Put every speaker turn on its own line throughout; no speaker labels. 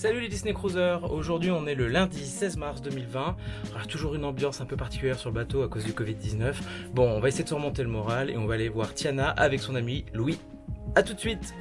Salut les Disney Cruisers, aujourd'hui on est le lundi 16 mars 2020, Alors, toujours une ambiance un peu particulière sur le bateau à cause du Covid-19. Bon, on va essayer de surmonter le moral et on va aller voir Tiana avec son ami Louis. A tout de suite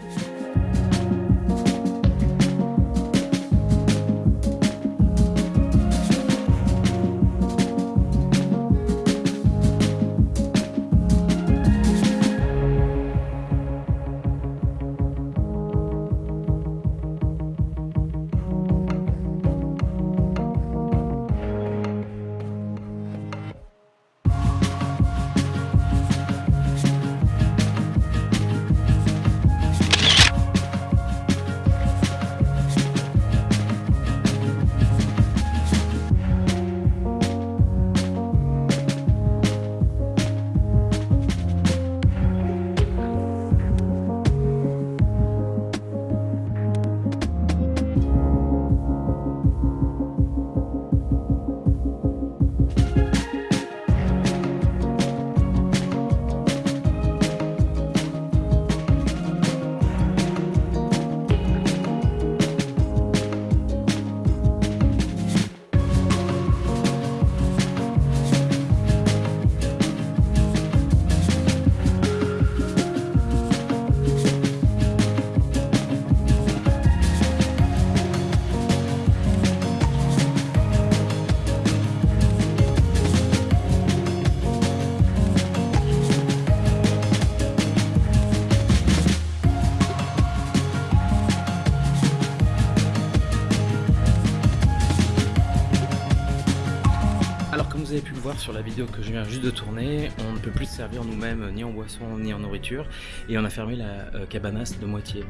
sur la vidéo que je viens juste de tourner, on ne peut plus se servir nous-mêmes ni en boisson ni en nourriture et on a fermé la euh, cabanas de moitié.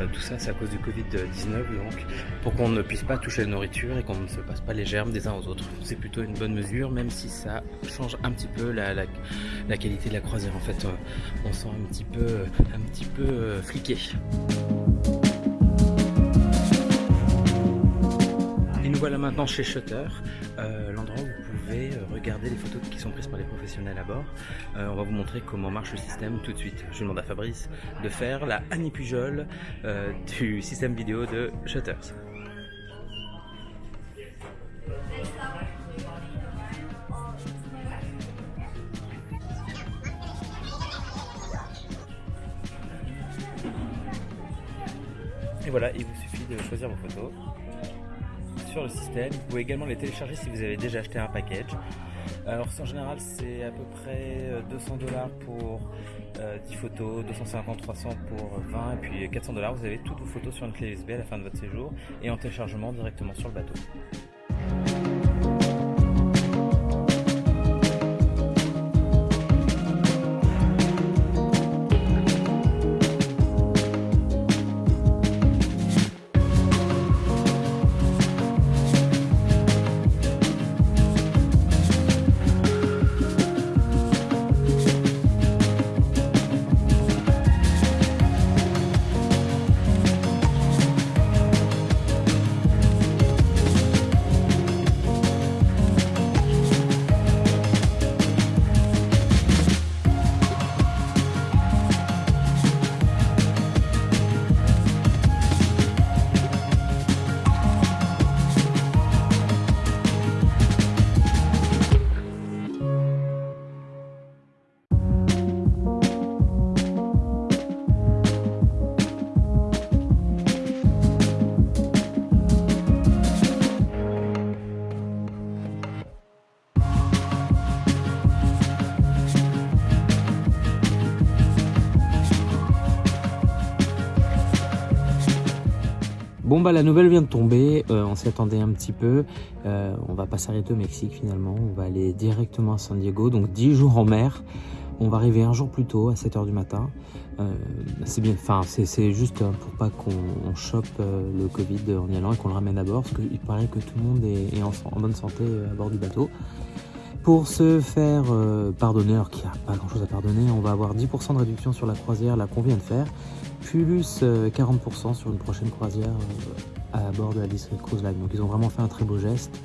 Euh, tout ça c'est à cause du Covid-19 donc pour qu'on ne puisse pas toucher la nourriture et qu'on ne se passe pas les germes des uns aux autres. C'est plutôt une bonne mesure même si ça change un petit peu la, qualité de la croisière en fait. Euh, on sent un petit peu, un petit peu fliqué. voilà maintenant chez Shutter, euh, l'endroit où pouvez euh, regarder les photos qui sont prises par les professionnels à bord. Euh, on va vous montrer comment marche le système tout de suite. Je demande à Fabrice de faire la Annie Pujol du système vidéo de Shutters. Et voilà, il vous suffit de choisir vos photos sur le système. Vous pouvez également les télécharger si vous avez déjà acheté un package. Alors en général c'est à peu près 200 euh, dollars pour 10 euh, photos, 250, 300 pour 20 et puis 400 dollars. Vous avez toutes vos photos sur une clé USB à la fin de votre séjour et en téléchargement directement sur le bateau. Bon bah la nouvelle vient de tomber, euh, on s'y attendait un petit peu, euh, on va pas s'arrêter au Mexique finalement, on va aller directement à San Diego, donc 10 jours en mer, on va arriver un jour plus tôt à 7h du matin, euh, c'est bien, enfin c'est juste pour pas qu'on chope le Covid en y allant et qu'on le ramène à bord, parce qu'il paraît que tout le monde est, en, bonne santé à bord du bateau. Pour se faire pardonner, alors qu'il n'y a pas grand chose à pardonner, on va avoir 10% de réduction sur la croisière là qu'on vient de faire, plus 40% euh, sur une prochaine croisière euh, à bord de la District Cruise Line. Donc ils ont vraiment fait un très beau geste.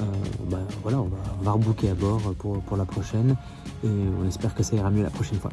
Euh, bah, voilà, on va, on rebooker à bord pour la prochaine et on espère que ça ira mieux la prochaine fois.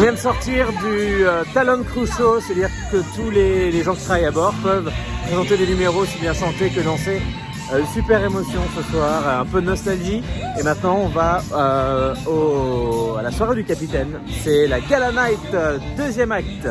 Vient de sortir du euh, Talon Cruise Show, c'est-à-dire que tous les, gens qui travaillent à bord peuvent présenter des numéros aussi bien chanter que danser. Euh, super émotion ce soir, un peu de nostalgie. Et maintenant on va euh, à la soirée du capitaine. C'est la Gala Night, deuxième acte.